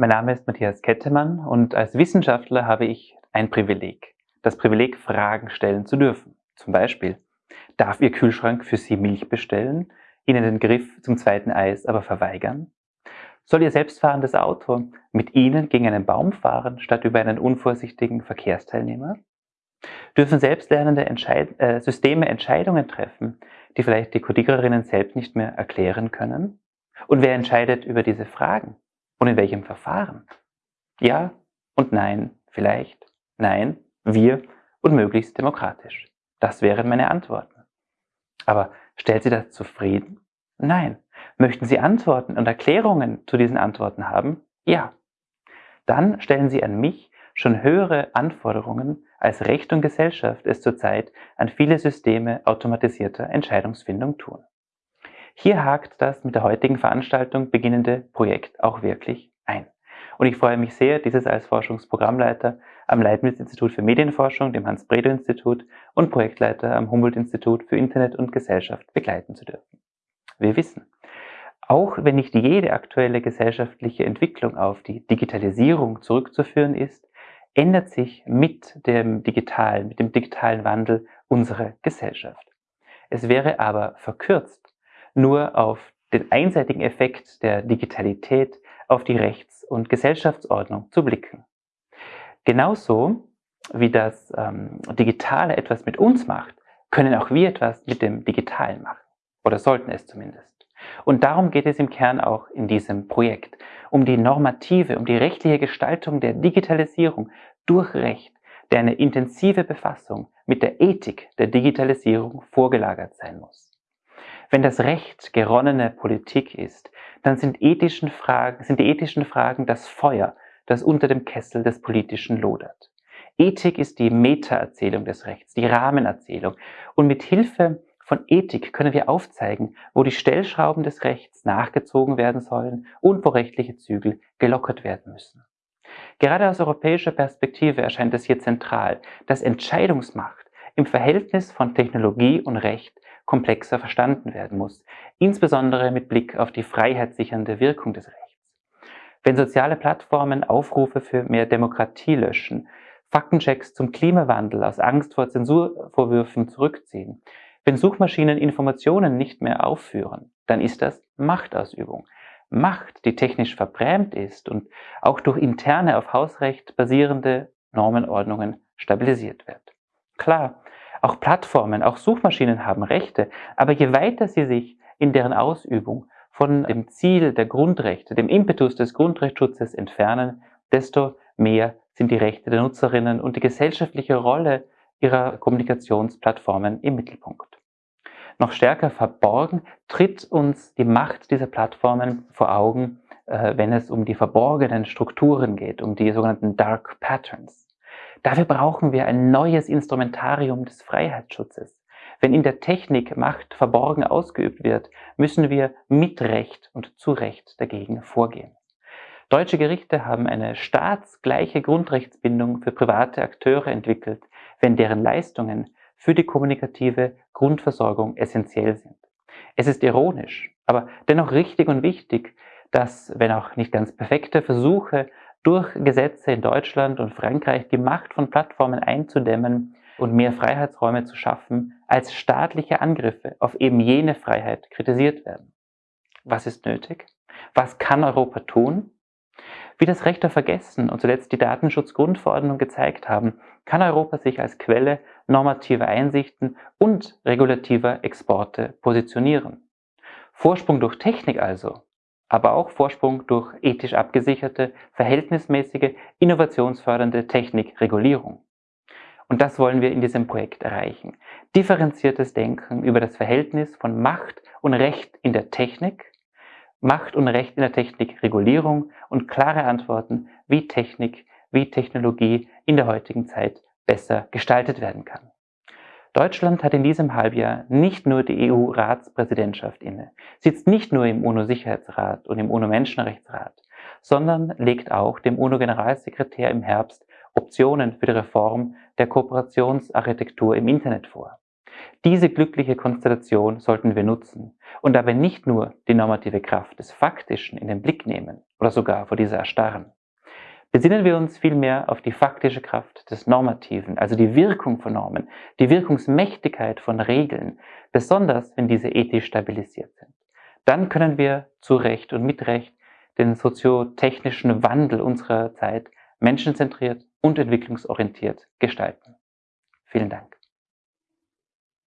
Mein Name ist Matthias Kettemann und als Wissenschaftler habe ich ein Privileg. Das Privileg, Fragen stellen zu dürfen. Zum Beispiel, darf Ihr Kühlschrank für Sie Milch bestellen, Ihnen den Griff zum zweiten Eis aber verweigern? Soll Ihr selbstfahrendes Auto mit Ihnen gegen einen Baum fahren, statt über einen unvorsichtigen Verkehrsteilnehmer? Dürfen selbstlernende Entscheid äh, Systeme Entscheidungen treffen, die vielleicht die Kodiererinnen selbst nicht mehr erklären können? Und wer entscheidet über diese Fragen? Und in welchem Verfahren? Ja und nein, vielleicht, nein, wir und möglichst demokratisch. Das wären meine Antworten. Aber stellt Sie das zufrieden? Nein. Möchten Sie Antworten und Erklärungen zu diesen Antworten haben? Ja. Dann stellen Sie an mich schon höhere Anforderungen, als Recht und Gesellschaft es zurzeit an viele Systeme automatisierter Entscheidungsfindung tun. Hier hakt das mit der heutigen Veranstaltung beginnende Projekt auch wirklich ein. Und ich freue mich sehr, dieses als Forschungsprogrammleiter am Leibniz-Institut für Medienforschung, dem Hans-Bredow-Institut und Projektleiter am Humboldt-Institut für Internet und Gesellschaft begleiten zu dürfen. Wir wissen, auch wenn nicht jede aktuelle gesellschaftliche Entwicklung auf die Digitalisierung zurückzuführen ist, ändert sich mit dem digitalen, mit dem digitalen Wandel unsere Gesellschaft. Es wäre aber verkürzt, nur auf den einseitigen Effekt der Digitalität auf die Rechts- und Gesellschaftsordnung zu blicken. Genauso wie das ähm, Digitale etwas mit uns macht, können auch wir etwas mit dem Digitalen machen. Oder sollten es zumindest. Und darum geht es im Kern auch in diesem Projekt, um die normative, um die rechtliche Gestaltung der Digitalisierung durch Recht, der eine intensive Befassung mit der Ethik der Digitalisierung vorgelagert sein muss. Wenn das Recht geronnene Politik ist, dann sind, ethischen Fragen, sind die ethischen Fragen das Feuer, das unter dem Kessel des Politischen lodert. Ethik ist die Metaerzählung des Rechts, die Rahmenerzählung. Und mit Hilfe von Ethik können wir aufzeigen, wo die Stellschrauben des Rechts nachgezogen werden sollen und wo rechtliche Zügel gelockert werden müssen. Gerade aus europäischer Perspektive erscheint es hier zentral, dass Entscheidungsmacht im Verhältnis von Technologie und Recht komplexer verstanden werden muss, insbesondere mit Blick auf die freiheitssichernde Wirkung des Rechts. Wenn soziale Plattformen Aufrufe für mehr Demokratie löschen, Faktenchecks zum Klimawandel aus Angst vor Zensurvorwürfen zurückziehen, wenn Suchmaschinen Informationen nicht mehr aufführen, dann ist das Machtausübung. Macht, die technisch verbrämt ist und auch durch interne auf Hausrecht basierende Normenordnungen stabilisiert wird. Klar, auch Plattformen, auch Suchmaschinen haben Rechte, aber je weiter sie sich in deren Ausübung von dem Ziel der Grundrechte, dem Impetus des Grundrechtsschutzes entfernen, desto mehr sind die Rechte der Nutzerinnen und die gesellschaftliche Rolle ihrer Kommunikationsplattformen im Mittelpunkt noch stärker verborgen, tritt uns die Macht dieser Plattformen vor Augen, äh, wenn es um die verborgenen Strukturen geht, um die sogenannten Dark Patterns. Dafür brauchen wir ein neues Instrumentarium des Freiheitsschutzes. Wenn in der Technik Macht verborgen ausgeübt wird, müssen wir mit Recht und zu Recht dagegen vorgehen. Deutsche Gerichte haben eine staatsgleiche Grundrechtsbindung für private Akteure entwickelt, wenn deren Leistungen für die kommunikative Grundversorgung essentiell sind. Es ist ironisch, aber dennoch richtig und wichtig, dass, wenn auch nicht ganz perfekte Versuche, durch Gesetze in Deutschland und Frankreich die Macht von Plattformen einzudämmen und mehr Freiheitsräume zu schaffen, als staatliche Angriffe auf eben jene Freiheit kritisiert werden. Was ist nötig? Was kann Europa tun? Wie das Recht auf Vergessen und zuletzt die Datenschutzgrundverordnung gezeigt haben, kann Europa sich als Quelle normativer Einsichten und regulativer Exporte positionieren. Vorsprung durch Technik also, aber auch Vorsprung durch ethisch abgesicherte, verhältnismäßige, innovationsfördernde Technikregulierung. Und das wollen wir in diesem Projekt erreichen. Differenziertes Denken über das Verhältnis von Macht und Recht in der Technik, Macht und Recht in der Technikregulierung und klare Antworten, wie Technik, wie Technologie in der heutigen Zeit besser gestaltet werden kann. Deutschland hat in diesem Halbjahr nicht nur die EU-Ratspräsidentschaft inne, sitzt nicht nur im UNO-Sicherheitsrat und im UNO-Menschenrechtsrat, sondern legt auch dem UNO-Generalsekretär im Herbst Optionen für die Reform der Kooperationsarchitektur im Internet vor. Diese glückliche Konstellation sollten wir nutzen und dabei nicht nur die normative Kraft des Faktischen in den Blick nehmen oder sogar vor dieser erstarren. Besinnen wir uns vielmehr auf die faktische Kraft des Normativen, also die Wirkung von Normen, die Wirkungsmächtigkeit von Regeln, besonders wenn diese ethisch stabilisiert sind. Dann können wir zu Recht und mit Recht den soziotechnischen Wandel unserer Zeit menschenzentriert und entwicklungsorientiert gestalten. Vielen Dank.